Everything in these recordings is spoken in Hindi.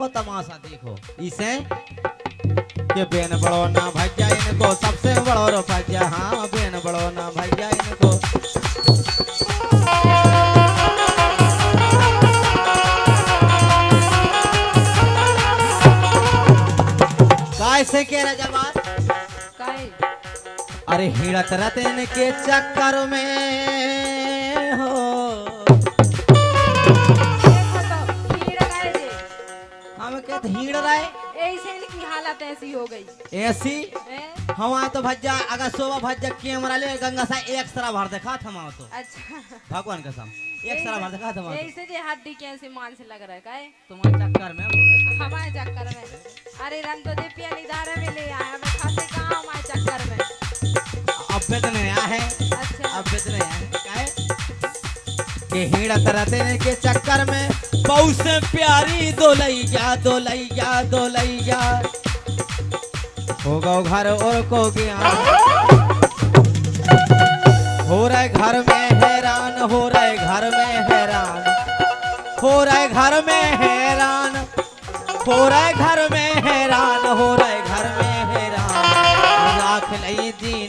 वो तमाशा देखो। इसे के बेन बड़ो ना भैया इनको सबसे बड़ो रो भैया। हाँ बेन बड़ो ना भैया इनको। कैसे के रजवान काहे अरे हिड़त रतन के चक्कर में। कहते हिड़ रहे। ऐसे इनकी हालत ऐसी हो गई। ऐसी? हैं? हम आए तो भज्जा अगर सोबा भज्जा कैमरा ले गंगा सा एक सरा भर देखा था हम तो। अच्छा। भगवान कसम एक सरा भर देखा था हम ऐसे जे हड्डी कैसे मान से लग रहा है काहे तुम्हारे चक्कर में हो गए। हमारे चक्कर में। अरे रंग तो दे पिया निदारे में ले आया मैं खाते कहाँ हमारे चक्कर में? अब पे तो नहीं आया है। के हिड़त रहते के चक्कर में। बहु से प्यारी दोलैया दोलैया दोलैया। हो गो घर और को गया। हो रहे घर में हैरान, हो रहे घर में हैरान। हो रहे घर में हैरान, हो रहे घर में हैरान, हो रहे घर में हैरान। राख लई दीने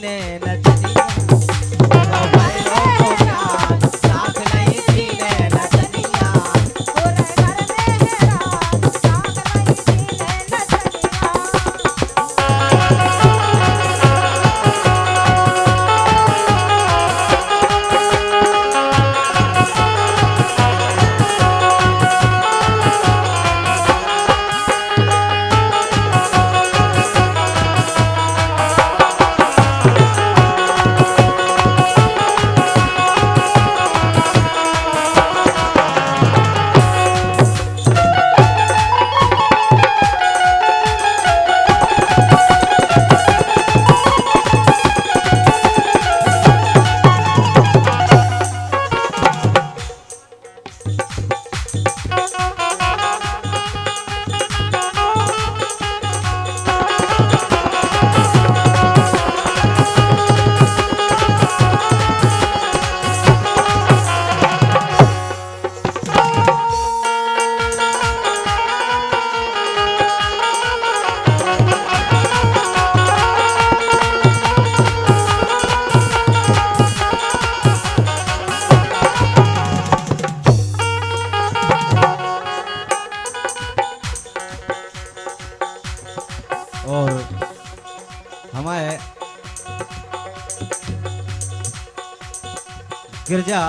गिरजा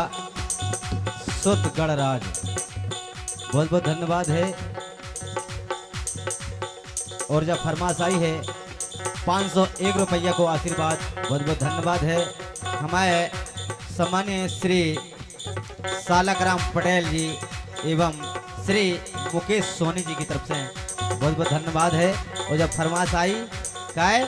सुत गणराज। बहुत बहुत धन्यवाद है। और जब फरमाश आई है, पाँच सौ एक रुपया को आशीर्वाद, बहुत बहुत धन्यवाद है। हमारे सम्मान्य श्री सालकराम पटेल जी एवं श्री मुकेश सोनी जी की तरफ़ से बहुत बहुत धन्यवाद है। और जब फरमाश आई काय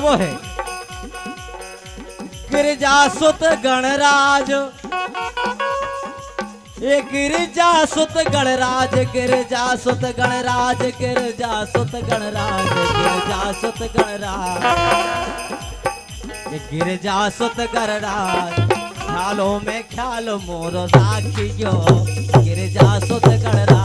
वो है। गिरजा सुत गणराज ये गिरजा सुत गणराज गिरजा सुत गणराज गिरजा सुत गणराज गिरजा सुत गणराज। ये गिरजा सुत गणराज, ख्यालों में ख्याल मोर राखियो। गिरजा सुत गणराज।